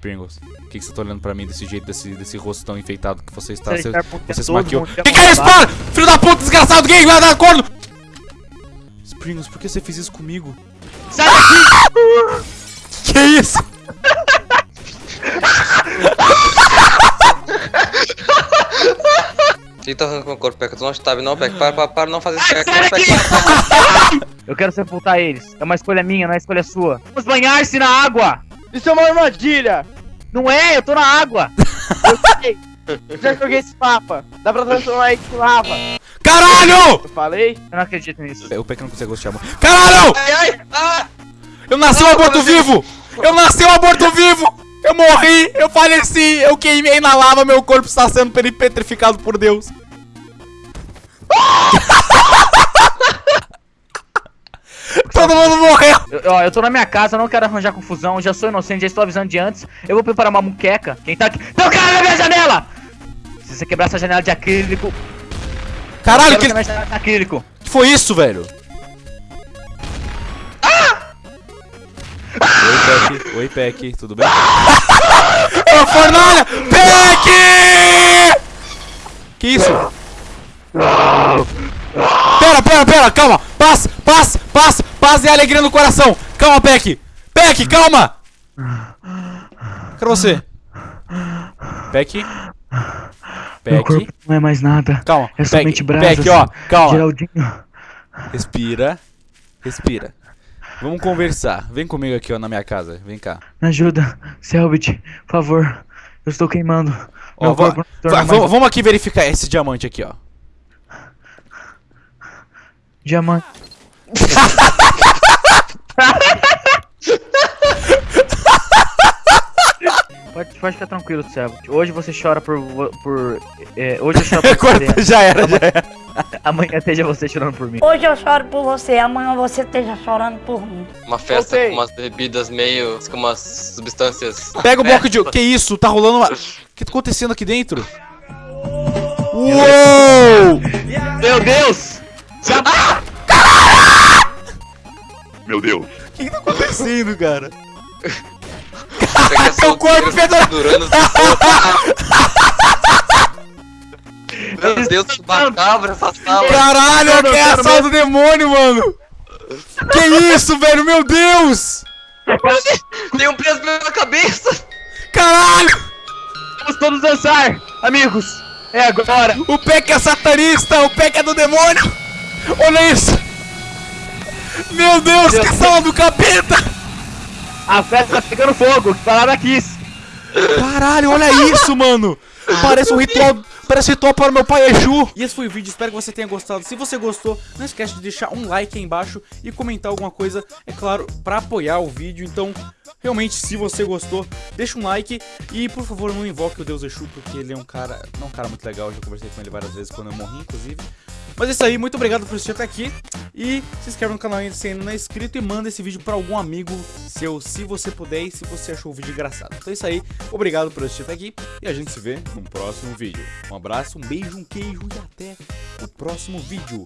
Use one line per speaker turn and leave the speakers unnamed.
Pringles, por que, que você tá olhando pra mim desse jeito, desse, desse rosto tão enfeitado que você está?
Você
Você, você se maquiou.
mundo
Que é isso, para? Filho da puta, desgraçado, gay, vai dar corno! Pringles, por que você fez isso comigo?
Sai daqui!
Que isso?
Quem tá arrancando o corpo, Peca? Tu não sabe não, Peca? Para, para, para, não fazer isso! Peca.
Eu quero sepultar eles. É uma escolha minha, não é escolha sua. Vamos banhar-se na água!
Isso é uma armadilha!
Não é, eu tô na água!
Eu sei! Já joguei esse mapa! Dá pra transformar ele em lava!
Caralho!
Eu falei?
Eu não acredito nisso.
O Peck não consegue gostar. Caralho!
Ai, ai, ah!
Eu nasci um aborto vivo! Eu nasci um aborto vivo! Eu morri, eu faleci, eu queimei na lava, meu corpo está sendo petrificado por Deus. Todo mundo morreu!
Eu, ó, eu tô na minha casa, não quero arranjar confusão, eu já sou inocente, já estou avisando de antes. Eu vou preparar uma muqueca. Quem tá aqui? Tem um cara na minha janela! Se você quebrar essa janela de acrílico.
Caralho,
quebra
que,
minha janela de acrílico.
que foi isso, velho? Oi, Peck. Oi, Peck. Tudo bem? Ô, fornalha! Peck! Que isso? Pera, pera, pera, calma! Alegria no coração! Calma, Peck! Peck, calma! Cadê você? Peck? Peck?
não é mais nada.
Calma,
É somente brasas.
Peck, ó, calma.
Geraldinho.
Respira. Respira. Vamos conversar. Vem comigo aqui, ó, na minha casa. Vem cá.
Me ajuda, Selbit, por favor. Eu estou queimando.
Ó, va- va-
mais
va- Vamos aqui verificar esse diamante aqui, ó.
diamante. Pode, ficar tranquilo, Selbit. Hoje você chora por. por é, hoje eu choro por
Corta,
você.
já era, já era.
Amanhã esteja você chorando por mim.
Hoje eu choro por você, amanhã você esteja chorando por mim.
Uma festa
Voltei.
com umas bebidas meio... com umas substâncias...
Pega o bloco de. Que isso? Tá rolando uma. O que tá acontecendo aqui dentro? Uou!
Meu Deus!
Meu Deus.
O que, que tá acontecendo, cara? Teu corpo
solteiro, durando Meu Deus, que macabra essa sala.
Caralho, que é a sala do demônio, mano! Que isso, velho? Meu Deus!
Tem um peso na cabeça.
Caralho!
Vamos todos dançar, amigos! É agora!
O Peck é satanista! O Peck é do demônio! Olha isso! Meu Deus,
Deus.
que sala do capeta!
A festa tá pegando fogo, que palavra quis!
Caralho, olha isso, mano! Parece um ritual. Parece um ritual para o meu pai Exu. E esse foi o vídeo, espero que você tenha gostado. Se você gostou, não esquece de deixar um like aí embaixo e comentar alguma coisa, é claro, pra apoiar o vídeo. Então, realmente, se você gostou, deixa um like e, por favor, não invoque o Deus Exu, porque ele é um cara, não é um cara muito legal. Eu já conversei com ele várias vezes quando eu morri, inclusive. Mas é isso aí, muito obrigado por assistir até aqui. E se inscreve no canal ainda se ainda não é inscrito e manda esse vídeo pra algum amigo seu, se você puder e se você achou o vídeo engraçado. Então é isso aí, obrigado por assistir até aqui e a gente se vê no próximo vídeo. Um abraço, um beijo, um queijo e até o próximo vídeo.